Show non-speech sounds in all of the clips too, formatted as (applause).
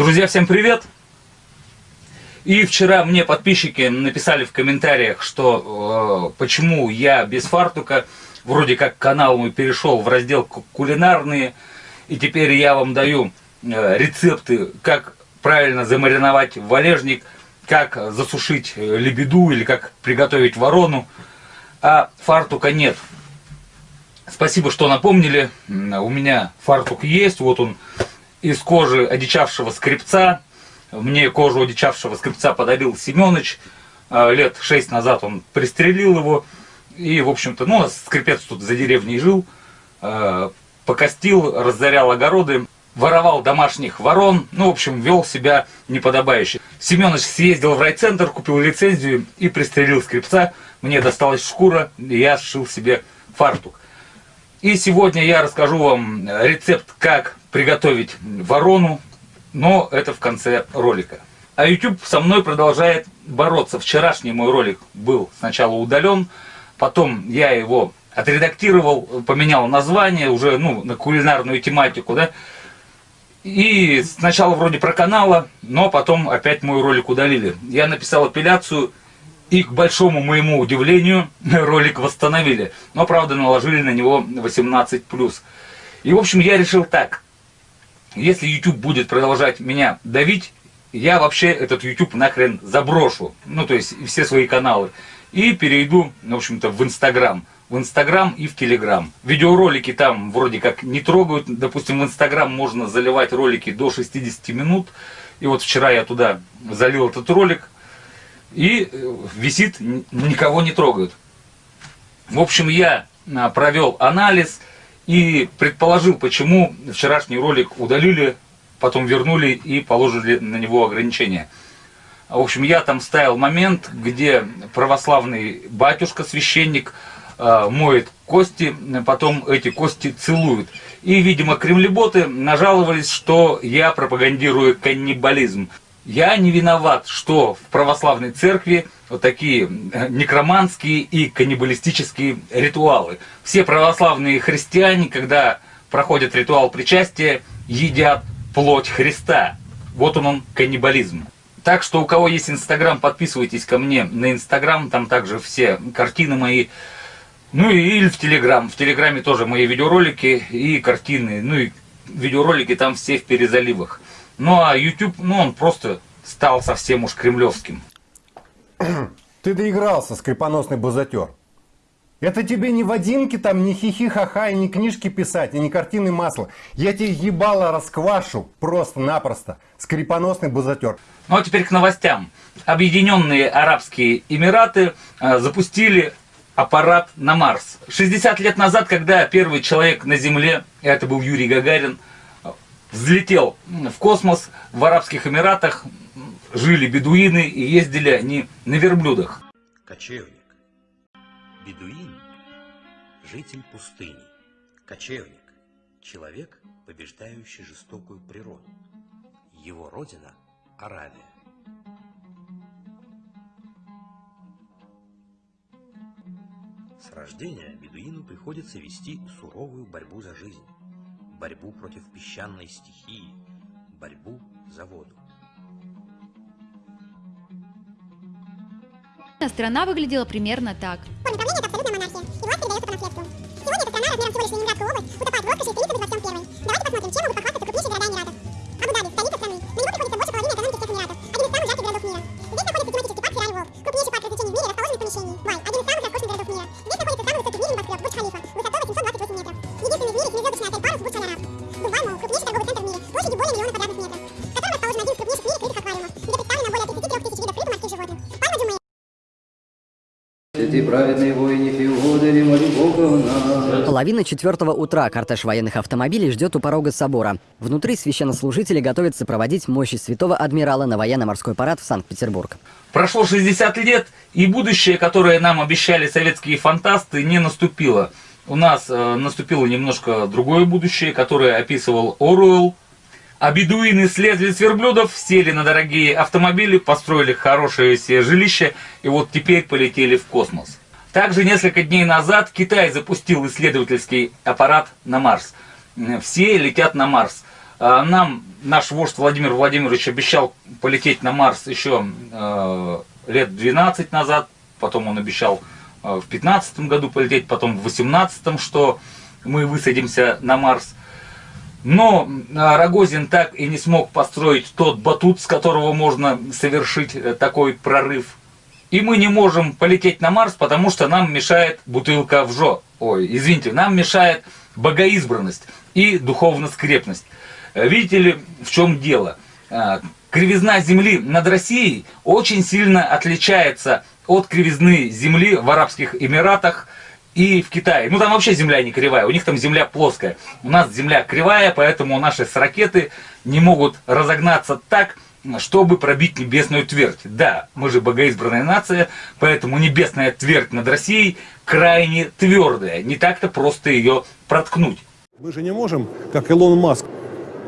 Друзья, всем привет! И вчера мне подписчики написали в комментариях, что э, почему я без фартука, вроде как канал мой перешел в раздел кулинарные, и теперь я вам даю э, рецепты, как правильно замариновать валежник, как засушить э, лебеду или как приготовить ворону, а фартука нет. Спасибо, что напомнили. У меня фартук есть, вот он из кожи одичавшего скрипца. Мне кожу одичавшего скрипца подарил Семенович. А, лет шесть назад он пристрелил его. И, в общем-то, ну, скрипец тут за деревней жил. А, покостил, разорял огороды, воровал домашних ворон. Ну, в общем, вел себя неподобающе. Семенович съездил в райцентр, купил лицензию и пристрелил скрипца. Мне досталась шкура, и я сшил себе фартук. И сегодня я расскажу вам рецепт, как приготовить ворону, но это в конце ролика. А YouTube со мной продолжает бороться. Вчерашний мой ролик был сначала удален, потом я его отредактировал, поменял название уже ну, на кулинарную тематику, да. И сначала вроде про канала, но потом опять мой ролик удалили. Я написал апелляцию и, к большому моему удивлению, (laughs) ролик восстановили. Но, правда, наложили на него 18+. И, в общем, я решил так. Если YouTube будет продолжать меня давить, я вообще этот YouTube нахрен заброшу. Ну, то есть, все свои каналы. И перейду, в общем-то, в Инстаграм. В Инстаграм и в Телеграм. Видеоролики там вроде как не трогают. Допустим, в Инстаграм можно заливать ролики до 60 минут. И вот вчера я туда залил этот ролик и э, висит, никого не трогают. В общем, я а, провел анализ и предположил, почему вчерашний ролик удалили, потом вернули и положили на него ограничения. В общем, я там ставил момент, где православный батюшка, священник, а, моет кости, потом эти кости целуют. И, видимо, кремлеботы нажаловались, что я пропагандирую каннибализм. Я не виноват, что в православной церкви вот такие э, некроманские и каннибалистические ритуалы. Все православные христиане, когда проходят ритуал причастия, едят плоть Христа. Вот он, он каннибализм. Так что у кого есть Инстаграм, подписывайтесь ко мне на Инстаграм, там также все картины мои. Ну или в Телеграм. В Телеграме тоже мои видеоролики и картины. Ну и видеоролики там все в перезаливах. Ну а YouTube, ну он просто стал совсем уж кремлевским. Ты доигрался, скрипоносный бузатер. Это тебе не Вадимки там, не хихи-ха-ха, и не книжки писать, и не картины масла. Я тебе ебало расквашу просто-напросто. Скрипоносный бузатер. Ну а теперь к новостям. Объединенные Арабские Эмираты э, запустили аппарат на Марс. 60 лет назад, когда первый человек на Земле, это был Юрий Гагарин, взлетел в космос в Арабских Эмиратах, жили бедуины и ездили они на верблюдах. Кочевник. Бедуин – житель пустыни. Кочевник – человек, побеждающий жестокую природу. Его родина – Аравия. С рождения бедуину приходится вести суровую борьбу за жизнь борьбу против песчаной стихии, борьбу за воду. Страна выглядела примерно так. Сегодня эта страна размером всего лишь Ленинградскую область утопает в роскоши и стремится быть во всем первой. Давайте посмотрим, чем могут похвастаться нас. Половина четвертого утра кортеж военных автомобилей ждет у порога собора. Внутри священнослужители готовятся проводить мощи святого адмирала на военно-морской парад в Санкт-Петербург. Прошло 60 лет, и будущее, которое нам обещали советские фантасты, не наступило. У нас э, наступило немножко другое будущее, которое описывал Оруэлл. А бедуины слезли с верблюдов, сели на дорогие автомобили, построили хорошее себе жилище, и вот теперь полетели в космос. Также несколько дней назад Китай запустил исследовательский аппарат на Марс. Все летят на Марс. А, Нам наш вождь Владимир Владимирович обещал полететь на Марс еще э, лет 12 назад, потом он обещал э, в 15 году полететь, потом в 18 что мы высадимся на Марс. Но Рогозин так и не смог построить тот батут, с которого можно совершить э, такой прорыв. И мы не можем полететь на Марс, потому что нам мешает бутылка в жо. Ой, извините, нам мешает богоизбранность и духовно-скрепность. Э, Видите ли, в чем дело? А, Кривизна Земли над Россией очень сильно отличается от кривизны Земли в Арабских Эмиратах и в Китае. Ну там вообще Земля не кривая, у них там Земля плоская. У нас Земля кривая, поэтому наши ракеты не могут разогнаться так, чтобы пробить небесную твердь. Да, мы же богоизбранная нация, поэтому небесная твердь над Россией крайне твердая. Не так-то просто ее проткнуть. Мы же не можем, как Илон Маск.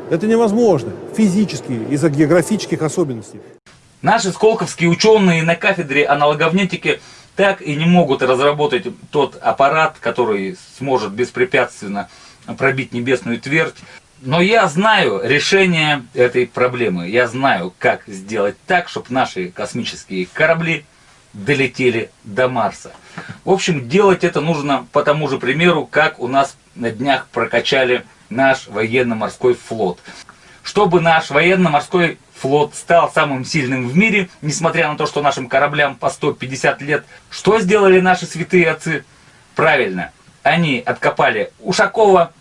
Это невозможно физически из-за географических особенностей. Наши сколковские ученые на кафедре аналоговнетики так и не могут разработать тот аппарат, который сможет беспрепятственно пробить небесную твердь. Но я знаю решение этой проблемы. Я знаю, как сделать так, чтобы наши космические корабли долетели до Марса. В общем, делать это нужно по тому же примеру, как у нас на днях прокачали наш военно-морской флот. Чтобы наш военно-морской флот стал самым сильным в мире, несмотря на то, что нашим кораблям по 150 лет, что сделали наши святые отцы? Правильно, они откопали Ушакова,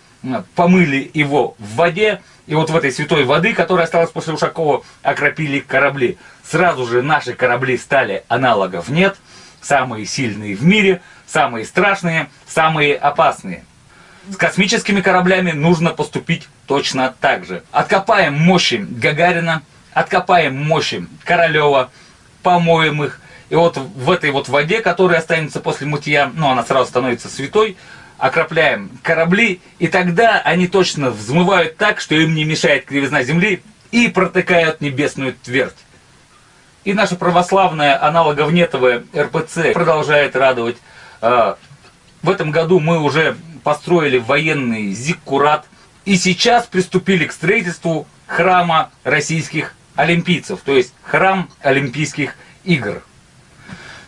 помыли его в воде, и вот в этой святой воды, которая осталась после Ушакова, окропили корабли. Сразу же наши корабли стали аналогов нет, самые сильные в мире, самые страшные, самые опасные. С космическими кораблями нужно поступить точно так же. Откопаем мощи Гагарина, откопаем мощи Королева, помоем их. И вот в этой вот воде, которая останется после мытья, ну она сразу становится святой, окропляем корабли, и тогда они точно взмывают так, что им не мешает кривизна Земли, и протыкают небесную твердь. И наша православная аналоговнетовая РПЦ продолжает радовать. А, В этом году мы уже построили военный зиккурат, и сейчас приступили к строительству храма российских олимпийцев, то есть храм Олимпийских игр.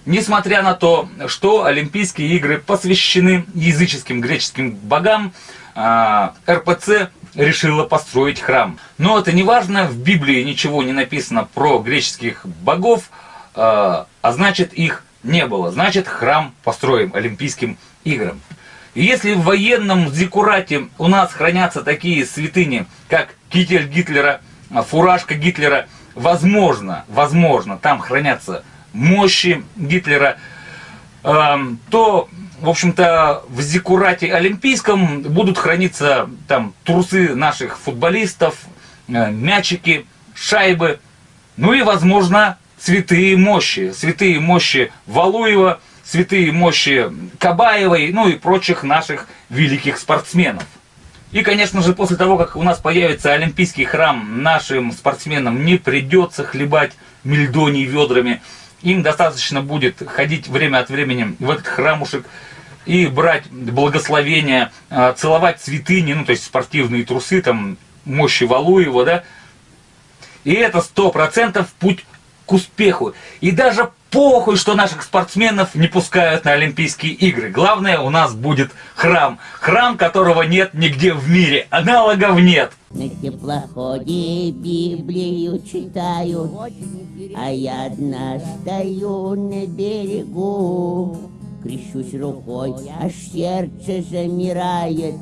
Несмотря на то, что Олимпийские игры посвящены языческим греческим богам, а, РПЦ решила построить храм. Но это не важно, в Библии ничего не написано про греческих богов, а а значит их не было. Значит храм построим Олимпийским играм. Если в военном зиккурате у нас хранятся такие святыни, как китель Гитлера, а, фуражка Гитлера, возможно, возможно, там хранятся мощи Гитлера, эм, то, в общем-то, в Зиккурате Олимпийском будут храниться там трусы наших футболистов, э, мячики, шайбы, ну и, возможно, святые мощи, святые мощи Валуева, святые мощи Кабаевой, ну и прочих наших великих спортсменов. И, конечно же, после того, как у нас появится Олимпийский храм, нашим спортсменам не придется хлебать мельдоний ведрами. Им достаточно будет ходить время от времени в этот храмушек и брать благословения, а, целовать святыни, ну, то есть спортивные трусы, там, мощи Валуева, да. И это сто процентов путь к успеху. И даже похуй, что наших спортсменов не пускают на Олимпийские игры. Главное, у нас будет храм. Храм, которого нет нигде в мире. Аналогов нет. На теплоходе Библию читаю, а я одна стою на берегу. Крещусь рукой, аж сердце замирает,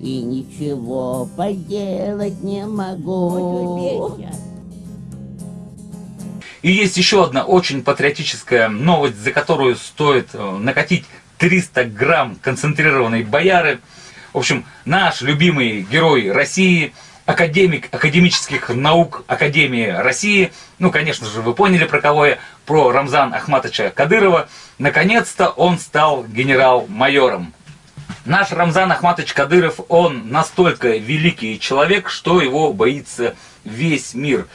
и ничего поделать не могу. И есть еще одна очень патриотическая новость, за которую стоит э, накатить 300 грамм концентрированной бояры. В общем, наш любимый герой России, академик академических наук Академии России, ну, конечно же, вы поняли, про кого я, про Рамзан Ахматовича Кадырова, наконец-то он стал генерал-майором. Наш Рамзан Ахматович Кадыров, он настолько великий человек, что его боится весь мир.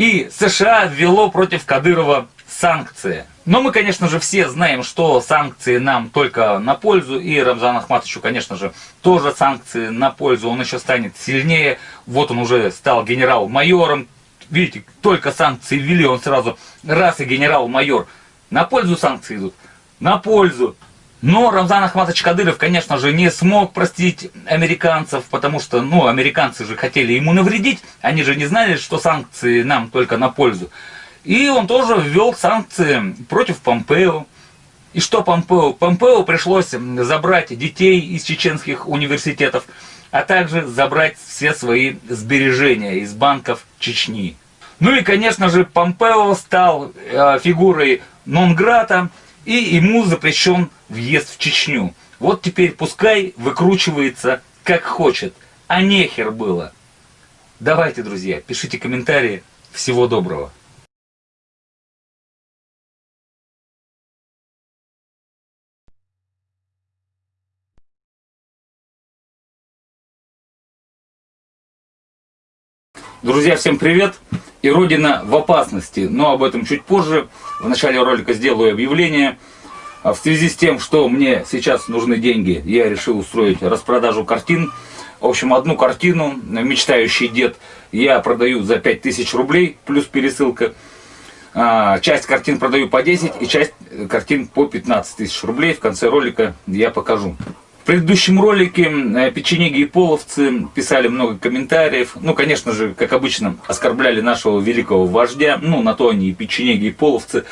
И США ввело против Кадырова санкции. Но мы, конечно же, все знаем, что санкции нам только на пользу, и Рамзану Ахматовичу, конечно же, тоже санкции на пользу, он еще станет сильнее, вот он уже стал генерал-майором, видите, только санкции ввели, он сразу раз и генерал-майор, на пользу санкции идут, на пользу. Но Рамзан Ахматович Кадыров, конечно же, не смог простить американцев, потому что, ну, американцы же хотели ему навредить, они же не знали, что санкции нам только на пользу. И он тоже ввел санкции против Помпео. И что Помпео? Помпео пришлось забрать детей из чеченских университетов, а также забрать все свои сбережения из банков Чечни. Ну и, конечно же, Помпео стал э, фигурой нон-грата, и ему запрещен въезд в Чечню. Вот теперь пускай выкручивается как хочет, а нехер было. Давайте, друзья, пишите комментарии. Всего доброго. Друзья, всем привет! И Родина в опасности, но об этом чуть позже. В начале ролика сделаю объявление. А В связи с тем, что мне сейчас нужны деньги, я решил устроить распродажу картин. В общем, одну картину «Мечтающий дед» я продаю за 5000 рублей, плюс пересылка. А, часть картин продаю по 10 и часть картин по 15 тысяч рублей. В конце ролика я покажу. Предыдущем ролике э, печенеги и половцы писали много комментариев. Ну, конечно же, как обычно, оскорбляли нашего великого вождя. Ну, на то они и печенеги, и половцы.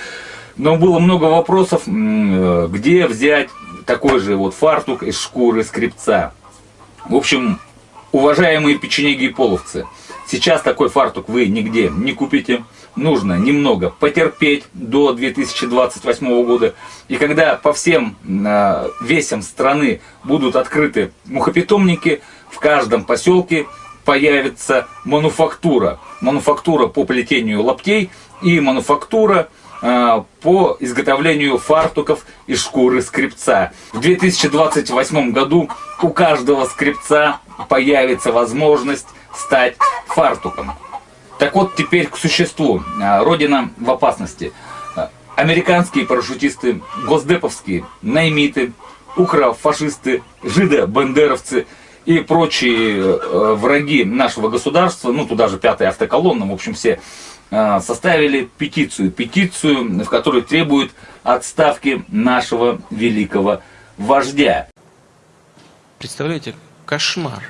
Но было много вопросов, э, где взять такой же вот фартук из шкуры скрипца. В общем, уважаемые печенеги и половцы, сейчас такой фартук вы нигде не купите нужно немного потерпеть до 2028 года. И когда по всем э, весям страны будут открыты мухопитомники, в каждом поселке появится мануфактура. Мануфактура по плетению лаптей и мануфактура э, по изготовлению фартуков из шкуры скрипца. В 2028 году у каждого скрипца появится возможность стать фартуком. Так вот, теперь к существу. А, Родина в опасности. А, американские парашютисты, госдеповские, наймиты, укрофашисты, жидо-бандеровцы и прочие э, враги нашего государства, ну туда же пятая автоколонна, в общем все, э, составили петицию. Петицию, в которой требуют отставки нашего великого вождя. Представляете, кошмар.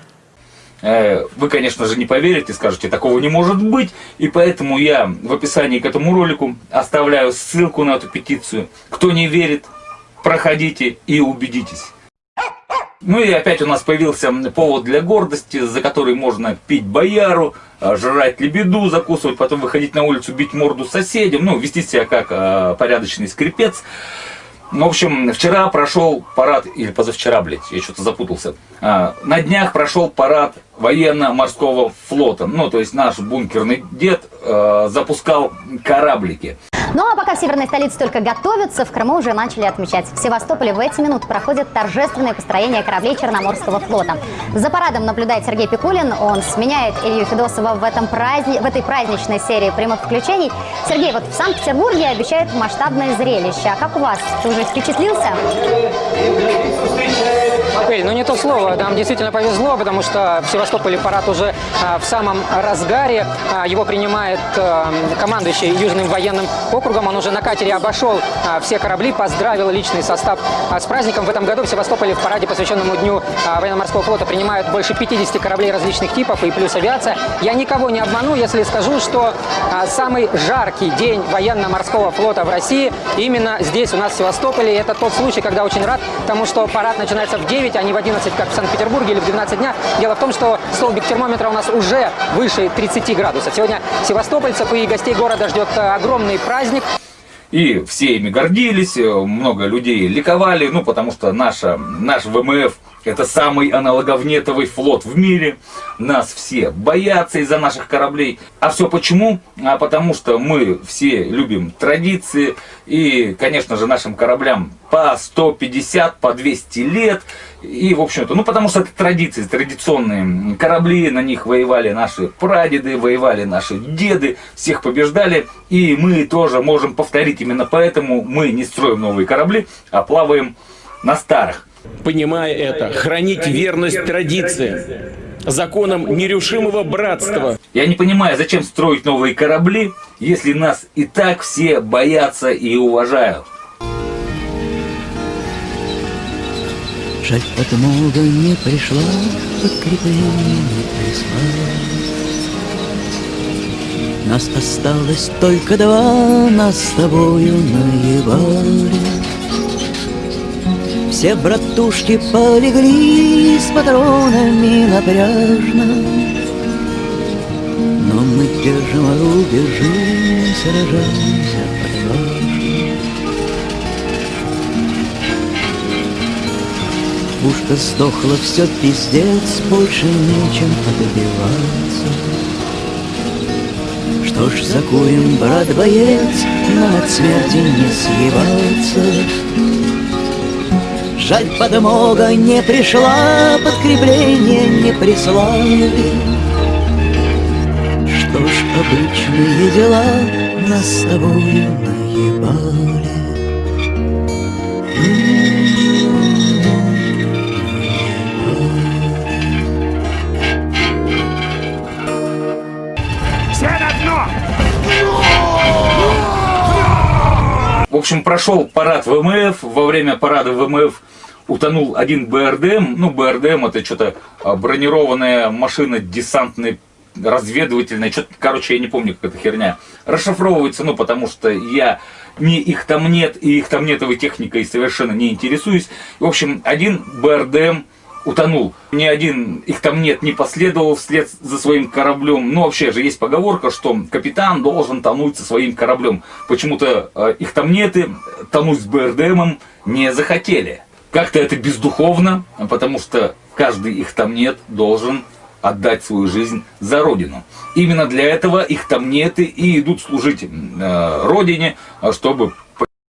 Э, вы, конечно же, не поверите, скажете, такого не может быть. И поэтому я в описании к этому ролику оставляю ссылку на эту петицию. Кто не верит, проходите и убедитесь. Ну и опять у нас появился повод для гордости, за который можно пить бояру, э, жрать лебеду, закусывать, потом выходить на улицу, бить морду соседям, ну, вести себя как э, порядочный скрипец. Ну, в общем, вчера прошел парад, или позавчера, блядь, я что-то запутался. А, на днях прошел парад военно-морского флота. Ну, то есть наш бункерный дед э, запускал кораблики. Ну а пока в северной столице только готовятся, в Крыму уже начали отмечать. В Севастополе в эти минуты проходит торжественное построение кораблей Черноморского флота. За парадом наблюдает Сергей Пикулин. Он сменяет Илью Федосова в, этом праздни... в этой праздничной серии прямых включений. Сергей, вот в Санкт-Петербурге обещают масштабное зрелище. А как у вас? Ты уже впечатлился? Эль, ну не то слово, нам действительно повезло, потому что в Севастополе парад уже а, в самом разгаре. А, его принимает а, командующий Южным военным округом. Он уже на катере обошел все корабли, поздравил личный состав с праздником. В этом году в Севастополе в параде, посвященному Дню военно-морского флота, принимают больше 50 кораблей различных типов и плюс авиация. Я никого не обману, если скажу, что самый жаркий день военно-морского флота в России именно здесь, у нас в Севастополе. Это тот случай, когда очень рад тому, что парад начинается в 9, а не в 11, как в Санкт-Петербурге или в 12 дня. Дело в том, что столбик термометра у нас уже выше 30 градусов. Сегодня севастопольцев и гостей города ждет э, огромный праздник. И все ими гордились, э, много людей ликовали, ну потому что наша, наш ВМФ это самый аналоговнетовый флот в мире. Нас все боятся из-за наших кораблей. А все почему? А потому что мы все любим традиции. И, конечно же, нашим кораблям по 150, по 200 лет. И, в общем-то, ну, потому что это традиции, традиционные корабли, на них воевали наши прадеды, воевали наши деды, всех побеждали. И мы тоже можем повторить именно поэтому мы не строим новые корабли, а плаваем на старых. Понимая это, хранить верность традиции, законам нерушимого братства. Я не понимаю, зачем строить новые корабли, если нас и так все боятся и уважают. Жаль, подмога не пришла, подкрепление не прислала. Нас осталось только два, нас с тобою наебали. Все братушки полегли с патронами напряжно Но мы держим рубежи, сражаемся Пушка сдохла, все пиздец, больше нечем отбиваться Что ж, закурим, брат-боец, нам от смерти не съебаться Жаль, подмога не пришла, подкрепление не прислали. Что ж, обычные дела нас с тобою наебали. Общем, прошел парад ВМФ. Во время парада ВМФ утонул один БРДМ. Ну, БРДМ это что-то а, бронированная машина десантной разведывательная, что-то, короче, я не помню, как эта херня. Расшифровывается, ну, потому что я не их там нет, и их там нетовой техникой совершенно не интересуюсь. В общем, один БРДМ утонул. Ни один их там нет, не последовал вслед за своим кораблем. Ну, вообще же есть поговорка, что капитан должен тонуть со своим кораблем. Почему-то э, их там нет, и тонуть с БРДМом не захотели. Как-то это бездуховно, потому что каждый их там нет должен отдать свою жизнь за Родину. Именно для этого их там нет и идут служить э, Родине, чтобы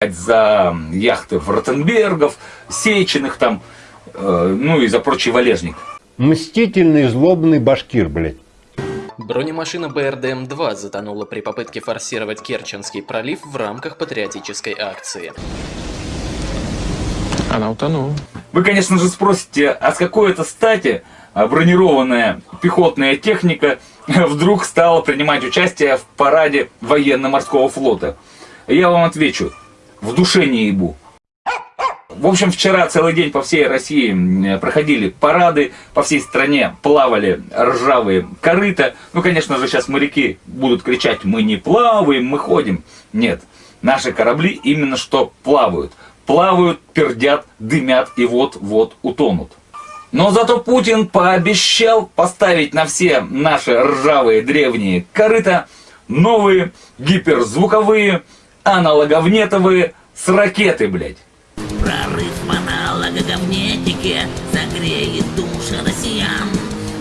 за яхты Ротенбергов, Сеченых там, э, ну и за прочий валежник. Мстительный, злобный башкир, блядь. Бронемашина БРДМ-2 затонула при попытке форсировать Керченский пролив в рамках патриотической акции. Она утонула. Вы, конечно же, спросите, а с какой это стати а, бронированная пехотная техника (laughs) вдруг стала принимать участие в параде военно-морского флота? Я вам отвечу, в душе не ебу. В общем, вчера целый день по всей России проходили парады, по всей стране плавали ржавые корыта. Ну, конечно же, сейчас моряки будут кричать, мы не плаваем, мы ходим. Нет, наши корабли именно что плавают. Плавают, пердят, дымят и вот-вот утонут. Но зато Путин пообещал поставить на все наши ржавые древние корыта новые гиперзвуковые аналоговнетовые с ракеты, блядь. Прорыв в аналогоговнетике согреет души россиян.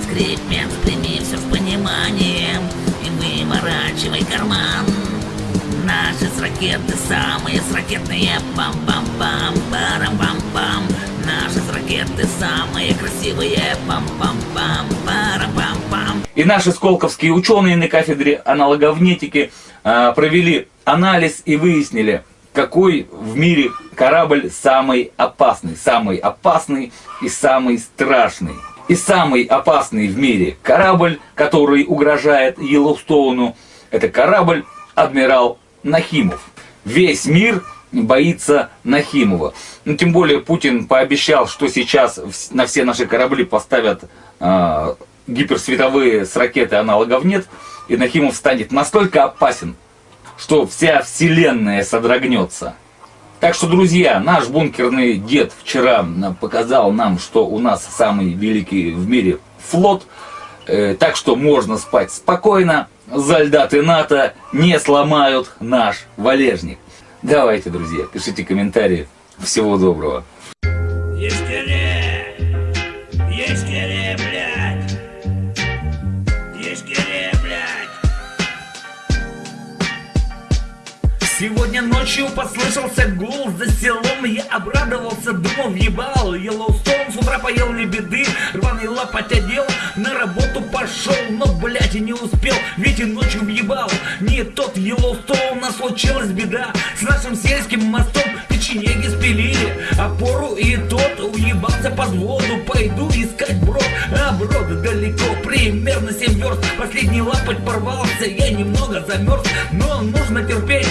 Скрипят, прими все в понимание и выворачивай карман. Наши с ракеты самые с ракетные пам-пам-пам, парам-пам-пам. Наши с ракеты самые красивые пам-пам-пам, парам-пам-пам. И наши сколковские ученые на кафедре аналоговнетики э, провели анализ и выяснили, какой в мире корабль самый опасный. Самый опасный и самый страшный. И самый опасный в мире корабль, который угрожает Йеллоустоуну, это корабль «Адмирал Нахимов». Весь мир боится Нахимова. Ну, тем более Путин пообещал, что сейчас на все наши корабли поставят э, гиперсветовые с ракеты аналогов нет, и Нахимов станет настолько опасен, что вся вселенная содрогнется. Так что, друзья, наш бункерный дед вчера показал нам, что у нас самый великий в мире флот. Э, так что можно спать спокойно. Зальдаты НАТО не сломают наш валежник. Давайте, друзья, пишите комментарии. Всего доброго. Ночью послышался гул за селом. Я обрадовался, думал, ебал. Йеллоустоун с утра поел лебеды Рваный лопать одел, на работу пошел Но, блядь, и не успел, ведь и ночью въебал. Не тот Йеллоустоун, нас случилась беда. С нашим сельским мостом печенеги спилили. Опору и тот уебался под воду. Пойду искать брод, а брод далеко Примерно 7 верст, последний лапоть порвался Я немного замерз, но нужно терпеть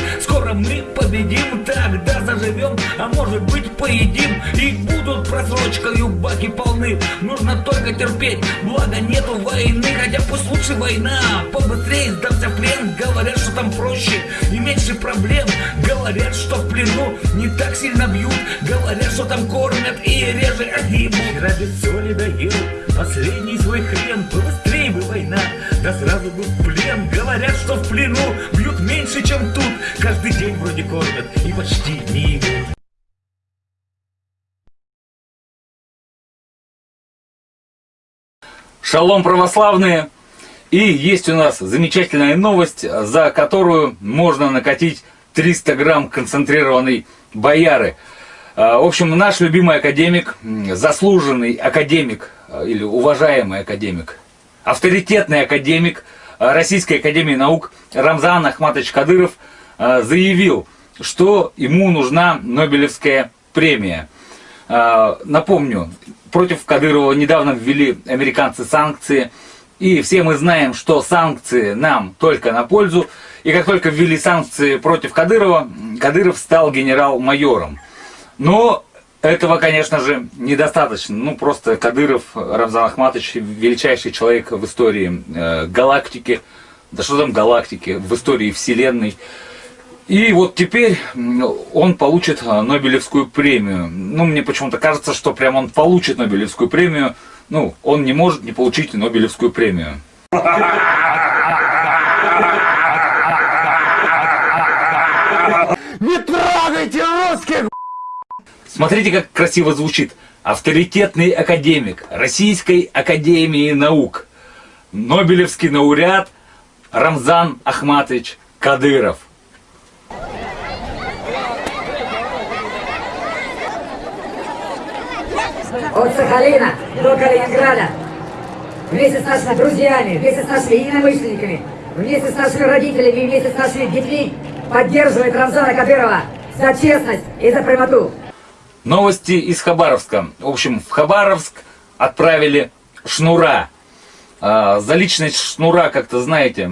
победим, тогда заживем А может быть поедим. И просрочкою баки полны. Нужно только терпеть, благо нету войны. Хотя пусть лучше война Побыстрее сдамся в плен. Говорят, что там проще и меньше проблем. Говорят, что в плену не так сильно бьют. Говорят, что там кормят и реже огибут. Вчера без соли доел последний свой хрен. Побыстрее бы война, да сразу бы в плен. Говорят, что в плену бьют меньше, чем тут. Каждый день вроде кормят и почти не имут Шалом православные! И есть у нас замечательная новость, за которую можно накатить 300 грамм концентрированной бояры. А, В общем, наш любимый академик, заслуженный академик а, или уважаемый академик, авторитетный академик а, Российской Академии Наук Рамзан Ахматович Кадыров заявил, что ему нужна Нобелевская премия. Напомню, против Кадырова недавно ввели американцы санкции, и все мы знаем, что санкции нам только на пользу. И как только ввели санкции против Кадырова, Кадыров стал генерал-майором. Но этого, конечно же, недостаточно. Ну, просто Кадыров, Рамзан Ахматович, величайший человек в истории э, галактики. Да что там галактики, в истории Вселенной. И вот теперь он получит а, Нобелевскую премию. Ну, мне почему-то кажется, что прям он получит Нобелевскую премию. Ну, он не может не получить Нобелевскую премию. Не трогайте русских! Смотрите, как красиво звучит. Авторитетный академик Российской Академии Наук. Нобелевский лауреат Рамзан Ахматович Кадыров. От Сахалина до Калининграда. Вместе с нашими друзьями, вместе с нашими единомышленниками, вместе с нашими родителями вместе с нашими детьми поддерживает Рамзана Кадырова за честность и за прямоту. Новости из Хабаровска. В общем, в Хабаровск отправили Шнура. А, за личность Шнура, как-то знаете,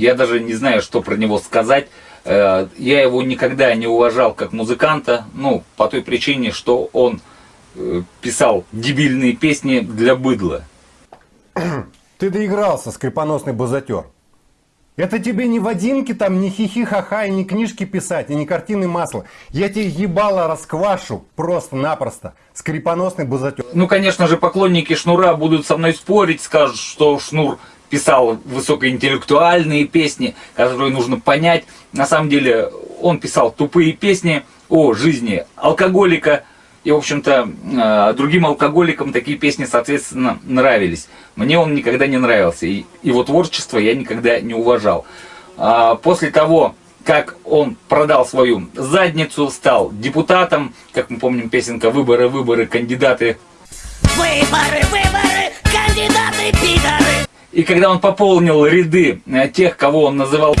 я даже не знаю, что про него сказать. Э, Я его никогда не уважал как музыканта, ну, по той причине, что он э, писал дебильные песни для быдла. (clears throat) Ты доигрался, скрипоносный бузатер. Это тебе не Вадимки там, не хихи-ха-ха, и не книжки писать, и не картины масла. Я тебе ебало расквашу просто-напросто. Скрипоносный бузатер. Ну, конечно же, поклонники Шнура будут со мной спорить, скажут, что Шнур писал высокоинтеллектуальные песни, которые нужно понять. На самом деле, он писал тупые песни о жизни алкоголика. И, в общем-то, э, другим алкоголикам такие песни, соответственно, нравились. Мне он никогда не нравился. И его творчество я никогда не уважал. А После того, как он продал свою задницу, стал депутатом, как мы помним песенка «Выборы, выборы, кандидаты Выборы, выборы, кандидаты пидоры. И когда он пополнил ряды э, тех, кого он называл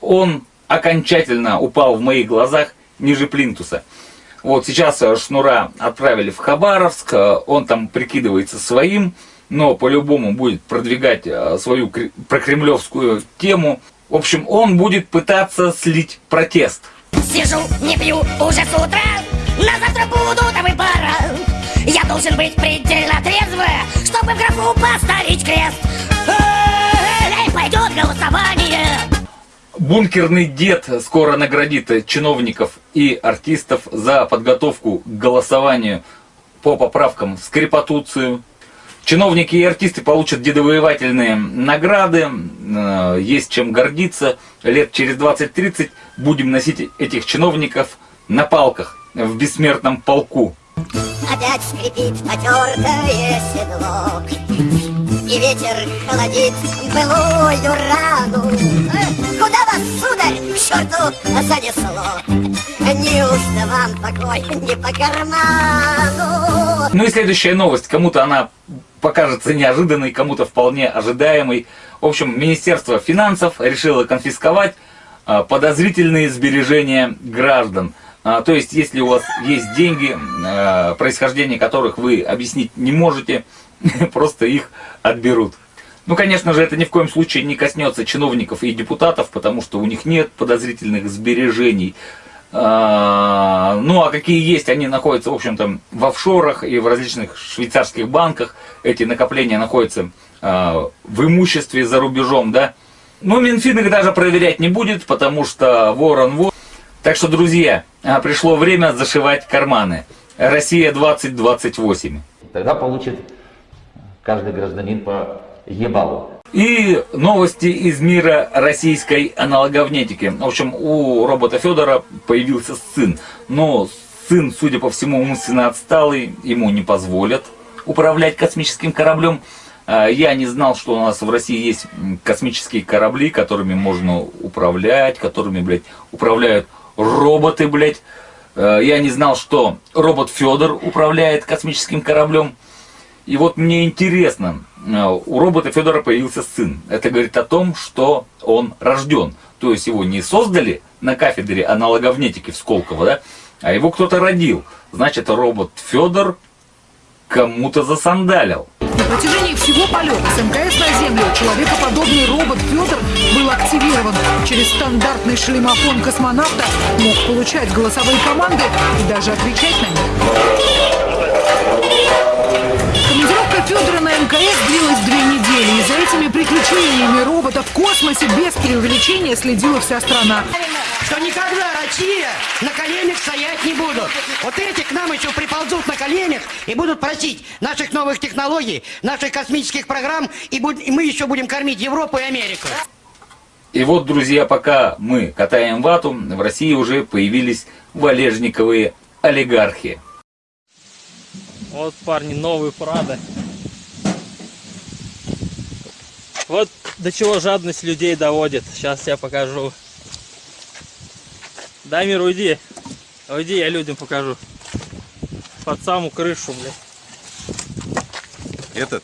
он окончательно упал в моих глазах ниже плинтуса. Вот сейчас э, Шнура отправили в Хабаровск, э, он там прикидывается своим, но по-любому будет продвигать свою кре- прокремлевскую тему. В общем, он будет пытаться слить протест. Сижу, не пью уже с утра, на завтра буду до выбора. Я должен быть предельно трезвый, чтобы в графу поставить крест. Эй, пойдет голосование. Бункерный дед скоро наградит чиновников и артистов за подготовку к голосованию по поправкам в скрипотуцию. Чиновники и артисты получат дедовоевательные награды, э, есть чем гордиться. Лет через 20-30 будем носить этих чиновников на палках в бессмертном полку. Опять скрипит потертое седло И ветер холодит былую рану Куда вас, сударь, к черту занесло? Неужто вам покой не по карману? Ну и следующая новость. Кому-то она покажется неожиданной, кому-то вполне ожидаемой. В общем, Министерство финансов решило конфисковать а, подозрительные сбережения граждан. А, то есть, если у вас есть деньги, а, происхождение которых вы объяснить не можете, (laughs) просто их отберут. Ну, конечно же, это ни в коем случае не коснется чиновников и депутатов, потому что у них нет подозрительных сбережений. А, ну, а какие есть, они находятся, в общем-то, в офшорах и в различных швейцарских банках. Эти накопления находятся а, в имуществе за рубежом, да. Ну, Минфин их даже проверять не будет, потому что ворон вор. Так что, друзья, пришло время зашивать карманы. Россия 2028. Тогда получит каждый гражданин по ебалу. И новости из мира российской аналоговнетики. В общем, у робота Федора появился сын. Но сын, судя по всему, умственно отсталый, ему не позволят управлять космическим кораблем. А, я не знал, что у нас в России есть космические корабли, которыми можно управлять, которыми, блядь, управляют роботы, блядь. А, я не знал, что робот Федор управляет космическим кораблем. И вот мне интересно, э, у робота Федора появился сын. Это говорит о том, что он рожден. То есть его не создали на кафедре аналоговнетики в Сколково, да, а его кто-то родил. Значит, робот Федор кому-то засандалил. На протяжении всего полета с МКС на Землю человекоподобный робот Федор был активирован. Через стандартный шлемофон космонавта мог получать голосовые команды и даже отвечать на них. Федора на МКС длилась две недели, и за этими приключениями робота в космосе без преувеличения следила вся страна. Что никогда Россия на коленях стоять не будут. Вот эти к нам еще приползут на коленях и будут просить наших новых технологий, наших космических программ, и, буд- и мы еще будем кормить Европу и Америку. И вот, друзья, пока мы катаем вату, в России уже появились валежниковые олигархи. Вот, парни, новый Прада. Вот до чего жадность людей доводит. Сейчас я покажу. Дамир, уйди. Уйди, я людям покажу. Под саму крышу, блядь. Этот?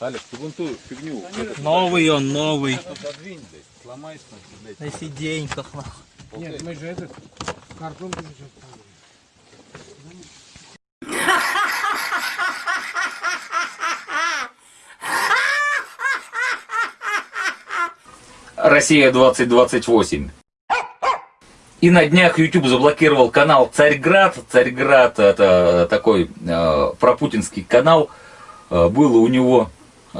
Алекс, ты вон ту фигню. Новый он, новый. Подвинь, блядь, сломай, блядь. На сиденьках, нахуй. Нет, мы же этот картон Россия 2028. И на днях YouTube заблокировал канал Царьград. Царьград это такой э, пропутинский канал. Э, было у него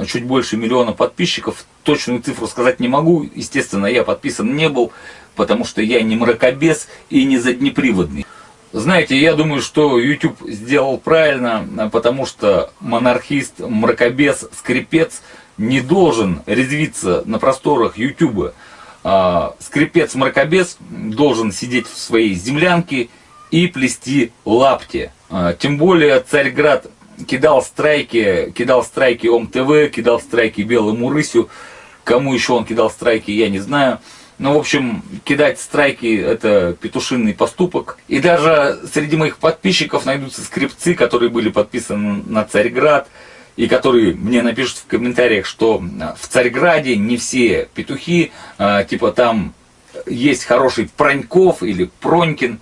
чуть больше миллиона подписчиков. Точную цифру сказать не могу. Естественно, я подписан не был, потому что я не мракобес и не заднеприводный. Знаете, я думаю, что YouTube сделал правильно, потому что монархист, мракобес, скрипец не должен резвиться на просторах YouTube. А, скрипец-мракобес должен сидеть в своей землянке и плести лапти. А, тем более Царьград кидал страйки, кидал страйки ОМ-ТВ, кидал страйки Белому Рысю. Кому еще он кидал страйки, я не знаю. Ну, в общем, кидать страйки – это петушинный поступок. И даже среди моих подписчиков найдутся скрипцы, которые были подписаны на Царьград, и которые мне напишут в комментариях, что в Царьграде не все петухи, а, типа там есть хороший Проньков или Пронькин.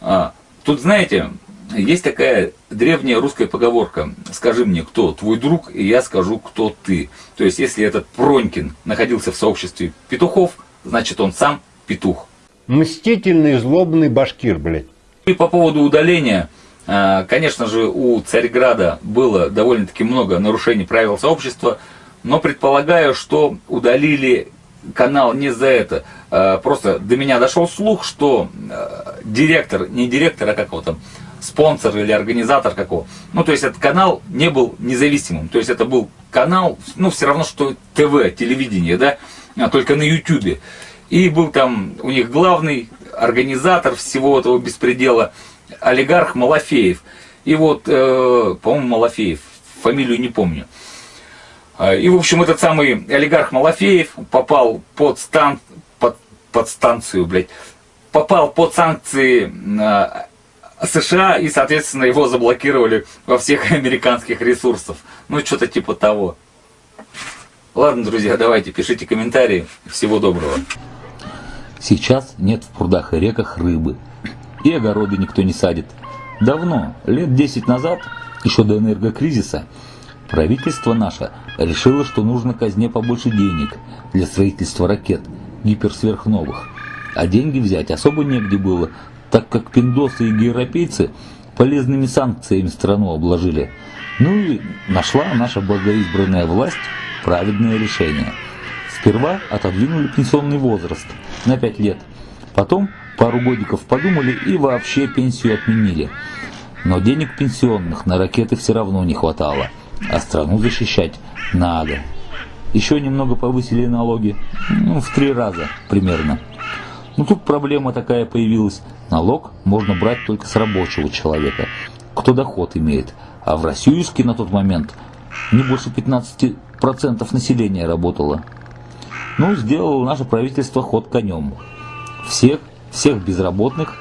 А, тут, знаете, есть такая древняя русская поговорка «Скажи мне, кто твой друг, и я скажу, кто ты». То есть, если этот Пронькин находился в сообществе петухов, значит он сам петух. Мстительный, злобный башкир, блядь. И по поводу удаления, а, конечно же, у Царьграда было довольно-таки много нарушений правил сообщества, но предполагаю, что удалили канал не за это. А, просто до меня дошел слух, что а, директор, не директор, а как его там, спонсор или организатор какого. Ну, то есть этот канал не был независимым. То есть это был канал, ну, все равно, что ТВ, телевидение, да, а только на Ютубе. И был там у них главный организатор всего этого беспредела, олигарх Малафеев. И вот, э, по-моему, Малафеев, фамилию не помню. И, в общем, этот самый олигарх Малафеев попал под, стан, под, под станцию, блядь, попал под санкции э, США, и, соответственно, его заблокировали во всех (laughs) американских ресурсах. Ну, что-то типа того. Ладно, друзья, давайте, пишите комментарии. Всего доброго. Сейчас нет в прудах и реках рыбы. И огороды никто не садит. Давно, лет 10 назад, еще до энергокризиса, правительство наше решило, что нужно казне побольше денег для строительства ракет гиперсверхновых. А деньги взять особо негде было, так как пиндосы и европейцы полезными санкциями страну обложили. Ну и нашла наша благоизбранная власть праведное решение. Сперва отодвинули пенсионный возраст на 5 лет. Потом пару годиков подумали и вообще пенсию отменили. Но денег пенсионных на ракеты все равно не хватало, а страну защищать надо. Еще немного повысили налоги, ну, в три раза примерно. Но тут проблема такая появилась. Налог можно брать только с рабочего человека, кто доход имеет. А в Россиюске на тот момент не больше 15% населения работало. Ну, сделало наше правительство ход конем. Всех, всех безработных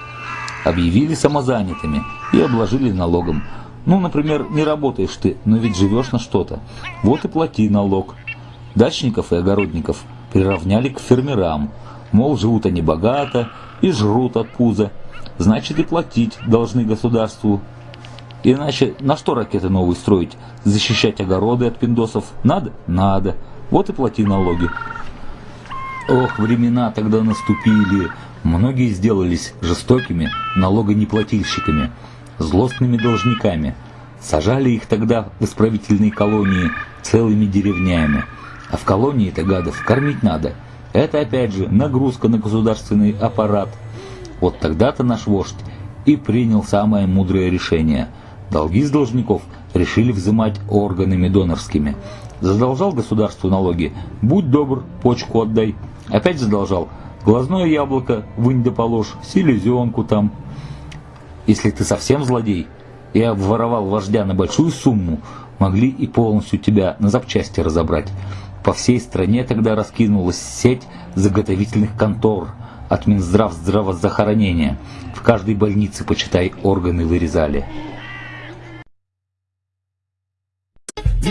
объявили самозанятыми и обложили налогом. Ну, например, не работаешь ты, но ведь живешь на что-то. Вот и плати налог. Дачников и огородников приравняли к фермерам. Мол, живут они богато и жрут от пуза. Значит, и платить должны государству. Иначе на что ракеты новые строить? Защищать огороды от пиндосов? Надо? Надо. Вот и плати налоги. Ох, времена тогда наступили. Многие сделались жестокими налогонеплательщиками, злостными должниками. Сажали их тогда в исправительные колонии целыми деревнями. А в колонии-то гадов кормить надо. Это опять же нагрузка на государственный аппарат. Вот тогда-то наш вождь и принял самое мудрое решение. Долги с должников решили взимать органами донорскими. Задолжал государству налоги, будь добр, почку отдай. Опять задолжал, глазное яблоко вынь да положь, селезенку там. Если ты совсем злодей и обворовал вождя на большую сумму, могли и полностью тебя на запчасти разобрать. По всей стране тогда раскинулась сеть заготовительных контор от Минздрав здравоохранения. В каждой больнице, почитай, органы вырезали.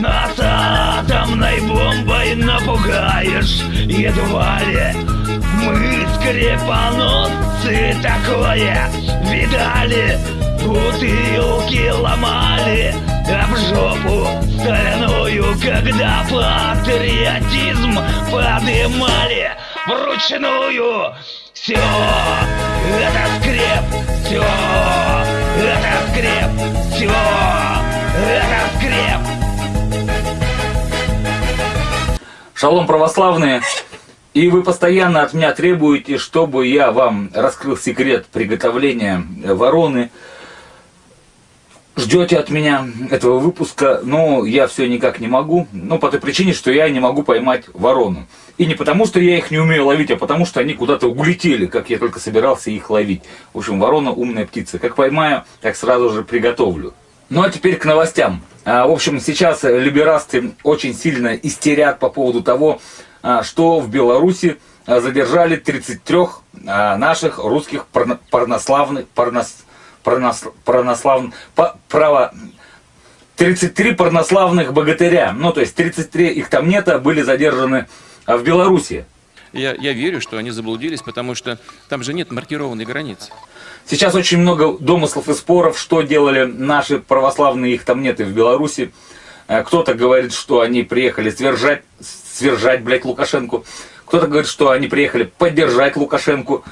Нас атомной бомбой напугаешь едва ли Мы скрепоносцы такое видали. Бутылки ломали об жопу соляную Когда патриотизм подымали. Вручную. Все это скреп, все это скреп, все это скреп. Шалом православные! И вы постоянно от меня требуете, чтобы я вам раскрыл секрет приготовления вороны. Ждете от меня этого выпуска, но я все никак не могу. Ну, по той причине, что я не могу поймать ворону. И не потому, что я их не умею ловить, а потому, что они куда-то улетели, как я только собирался их ловить. В общем, ворона умная птица. Как поймаю, так сразу же приготовлю. Ну, а теперь к новостям. А, в общем, сейчас либерасты очень сильно истерят по поводу того, что в Беларуси а, задержали 33 наших русских парнославных, парнос, парнос, парнославных, право, 33 парнославных богатыря, ну то есть 33 их там нет, были задержаны в Беларуси. Я, я верю, что они заблудились, потому что там же нет маркированной границы. Сейчас очень много домыслов и споров, что делали наши православные, их там нет и в Беларуси. Э, кто-то говорит, что они приехали свержать, свержать, блядь, Лукашенко. Кто-то говорит, что они приехали поддержать Лукашенко.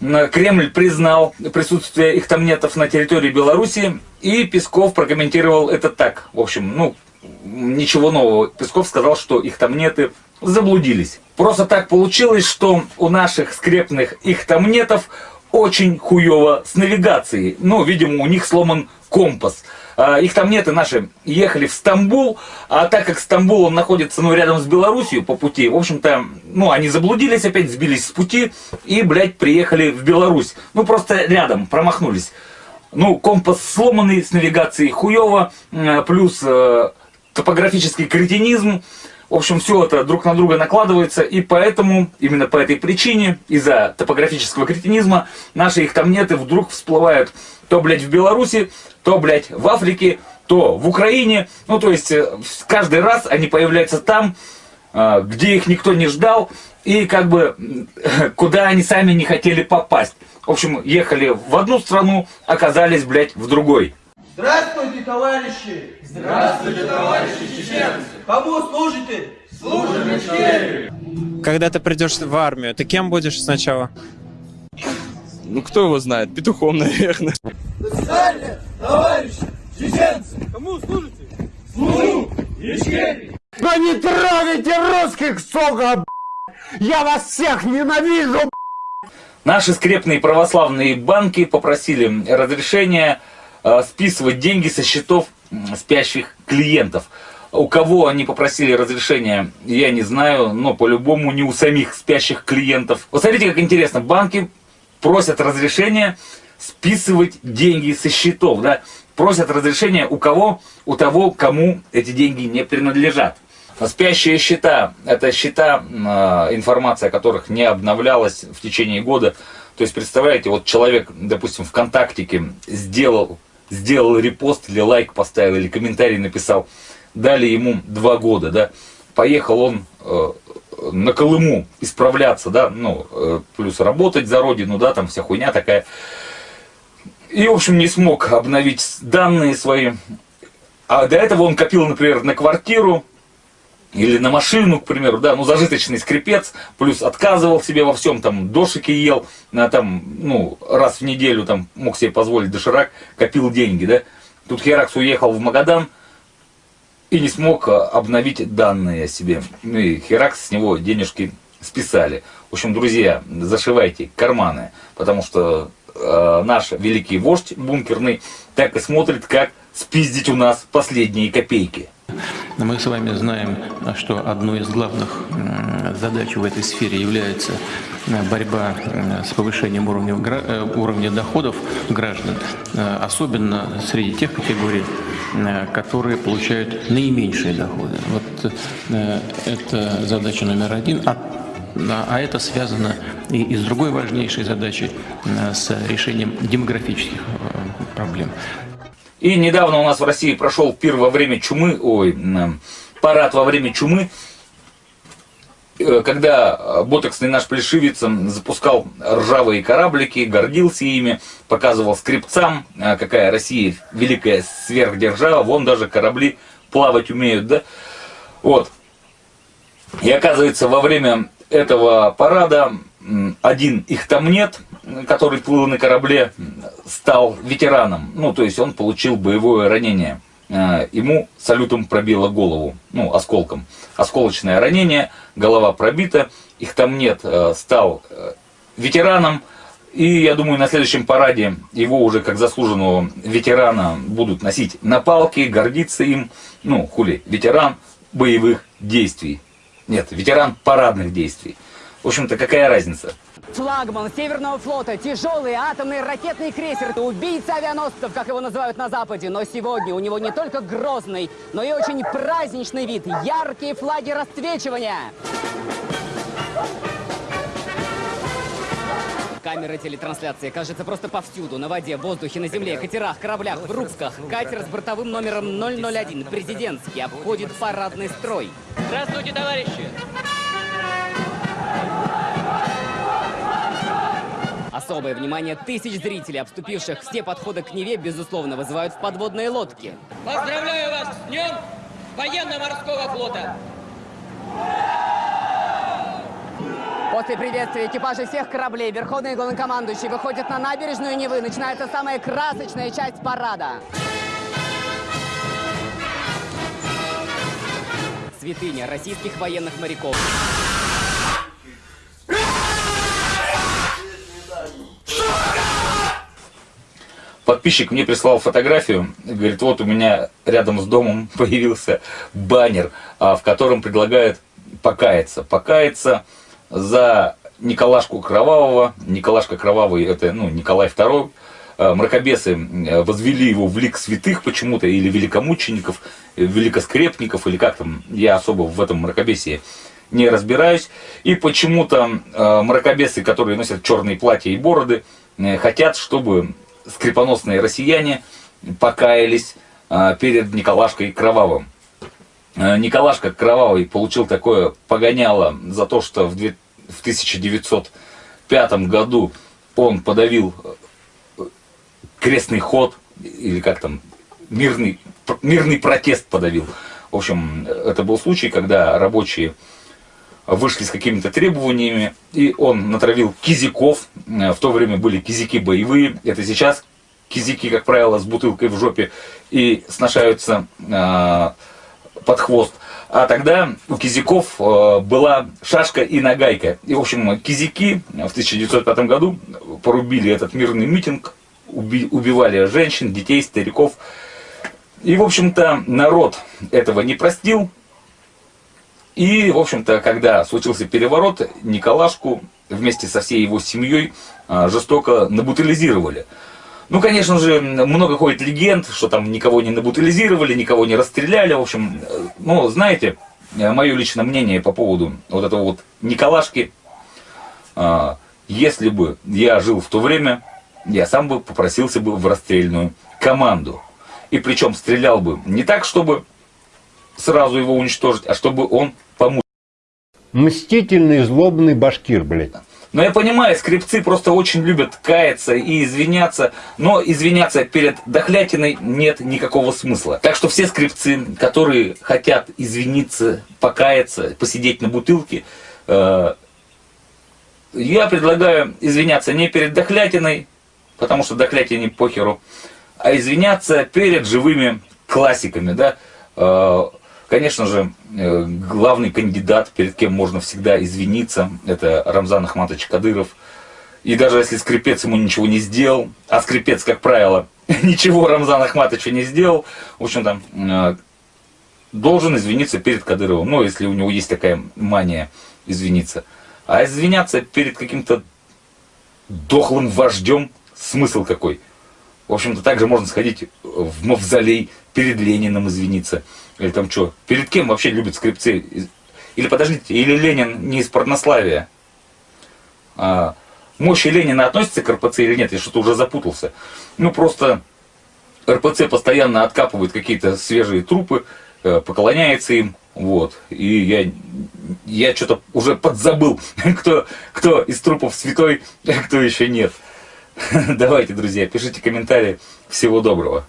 Кремль признал присутствие их там нетов на территории Беларуси, и Песков прокомментировал это так. В общем, ну, ничего нового. Песков сказал, что их там неты заблудились. Просто так получилось, что у наших скрепных их там нетов очень хуево с навигацией. Ну, видимо, у них сломан компас. А, их там нет, и наши ехали в Стамбул, а так как Стамбул он находится ну, рядом с Белоруссией по пути, в общем-то, ну, они заблудились опять, сбились с пути и, блядь, приехали в Беларусь. Ну, просто рядом, промахнулись. Ну, компас сломанный, с навигацией хуево, плюс э, топографический кретинизм, в общем, все это друг на друга накладывается, и поэтому, именно по этой причине, из-за топографического кретинизма, наши их там нет, и вдруг всплывают то, блядь, в Беларуси, то, блядь, в Африке, то в Украине. Ну, то есть, э, каждый раз они появляются там, э, где их никто не ждал, и как бы э, (laughs) куда они сами не хотели попасть. В общем, ехали в одну страну, оказались, блядь, в другой. Здравствуйте, товарищи! Здравствуйте, товарищи чеченцы! Кому служите? Служим Ичкерии! Когда ты придешь в армию, ты кем будешь сначала? Ну, кто его знает? Петухом, наверное. До свидания, товарищи чеченцы! Кому служите? Служу Ичкерии! Да не трогайте русских, сука, Я вас всех ненавижу, Наши скрепные православные банки попросили разрешения списывать деньги со счетов спящих клиентов. У кого они попросили разрешения, я не знаю, но по-любому не у самих спящих клиентов. Вот смотрите, как интересно, банки просят разрешения списывать деньги со счетов, да? Просят разрешения у кого? У того, кому эти деньги не принадлежат. Спящие счета – это счета, информация о которых не обновлялась в течение года. То есть, представляете, вот человек, допустим, ВКонтактике сделал, сделал репост или лайк поставил, или комментарий написал, дали ему два года, да, поехал он э, на Колыму исправляться, да, ну, э, плюс работать за родину, да, там вся хуйня такая. И, в общем, не смог обновить данные свои. А до этого он копил, например, на квартиру, или на машину, к примеру, да, ну, зажиточный скрипец, плюс отказывал себе во всем, там, дошики ел, на, там, ну, раз в неделю, там, мог себе позволить доширак, копил деньги, да. Тут Херакс уехал в Магадан и не смог а, обновить данные о себе. Ну, и Херакс с него денежки списали. В общем, друзья, зашивайте карманы, потому что э, наш великий вождь бункерный так и смотрит, как спиздить у нас последние копейки. Мы с вами знаем, что одной из главных задач в этой сфере является э, борьба э, с повышением уровня, э, уровня доходов граждан, особенно среди тех категорий, которые получают наименьшие доходы. Вот это задача номер один. А а это связано и, и с другой важнейшей задачей, с решением демографических проблем. И недавно у нас в России прошел пир во время чумы, ой, парад во время чумы, э, когда ботоксный наш плешивец запускал ржавые кораблики, гордился ими, показывал скрипцам, э, какая Россия великая сверхдержава, вон даже корабли плавать умеют, да? Вот. И оказывается, во время этого парада один их там нет, который плыл на корабле, стал ветераном. Ну, то есть он получил боевое ранение. Э, ему салютом пробило голову, ну, осколком. Осколочное ранение, голова пробита, их там нет, э, стал э, ветераном. И я думаю, на следующем параде его уже как заслуженного ветерана будут носить на палке, гордиться им. Ну, хули, ветеран боевых действий. Нет, ветеран парадных действий. В общем-то, какая разница? Флагман Северного флота, тяжелый атомный ракетный крейсер, убийца авианосцев, как его называют на Западе. Но сегодня у него не только грозный, но и очень праздничный вид, яркие флаги расцвечивания. Камеры телетрансляции, кажется, просто повсюду. На воде, в воздухе, на земле, катерах, кораблях, в рубках. Катер с бортовым номером 001, президентский, обходит парадный строй. Здравствуйте, товарищи! Особое внимание тысяч зрителей, обступивших все подходы к Неве, безусловно, вызывают в подводные лодки. Поздравляю вас с днем военно-морского флота! После приветствия экипажей всех кораблей Верховный главнокомандующий выходит на набережную Невы. Начинается самая красочная часть парада. Святыня российских военных моряков. Подписчик мне прислал фотографию, говорит, вот у меня рядом с домом (laughs) появился баннер, а, в котором предлагают покаяться. Покаяться за Николашку Кровавого. Николашка Кровавый, это ну, Николай II. А, мракобесы возвели его в лик святых почему-то, или великомучеников, великоскрепников, или как там, я особо в этом мракобесии не разбираюсь. И почему-то э, мракобесы, которые носят черные платья и бороды, э, хотят, чтобы скрипоносные россияне покаялись э, перед Николашкой Кровавым. э, Николашка Кровавый получил такое погоняло за то, что в, две- в 1905 году он подавил э, крестный ход, или как там, мирный, мирный протест подавил. В общем, это был случай, когда рабочие вышли с какими-то требованиями, и он натравил кизиков. Э, В то время были кизики боевые, это сейчас кизики, как правило, с бутылкой в жопе и сношаются э, под хвост. А тогда у кизиков э, была шашка и нагайка. И, в общем, кизики в 1905 году порубили этот мирный митинг, уби- убивали женщин, детей, стариков. И, в общем-то, народ этого не простил. И, в общем-то, когда случился переворот, Николашку вместе со всей его семьей а, жестоко набутилизировали. Ну, конечно же, много ходит легенд, что там никого не набутилизировали, никого не расстреляли. В общем, э, ну, знаете, мое личное мнение по поводу вот этого вот Николашки. а, Если бы я жил в то время, я сам бы попросился бы в расстрельную команду. И причем стрелял бы не так, чтобы сразу его уничтожить, а чтобы он. Мстительный, злобный башкир, блядь. Но я понимаю, скрипцы просто очень любят каяться и извиняться, но извиняться перед дохлятиной нет никакого смысла. Так что все скрипцы, которые хотят извиниться, покаяться, посидеть на бутылке, э, я предлагаю извиняться не перед дохлятиной, потому что дохлятине похеру, а извиняться перед живыми классиками, да. Э, Конечно же, э, главный кандидат, перед кем можно всегда извиниться, это Рамзан Ахматович Кадыров. И даже если скрипец ему ничего не сделал, а скрипец, как правило, (laughs) ничего Рамзан Ахматовичу не сделал, в общем-то, э, должен извиниться перед Кадыровым. Ну, если у него есть такая мания извиниться. А извиняться перед каким-то дохлым вождем, смысл какой? В общем-то, также можно сходить в мавзолей, перед Лениным извиниться. Или там что? Перед кем вообще любят скрипцы? Или подождите, или Ленин не из порнославия? А, мощи Ленина относится к РПЦ или нет? Я что-то уже запутался. Ну, просто РПЦ постоянно откапывает какие-то свежие трупы, э, поклоняется им. Вот. И я, я что-то уже подзабыл, (laughs) кто, кто из трупов святой, (laughs) а кто еще нет. (laughs) Давайте, друзья, пишите комментарии. Всего доброго.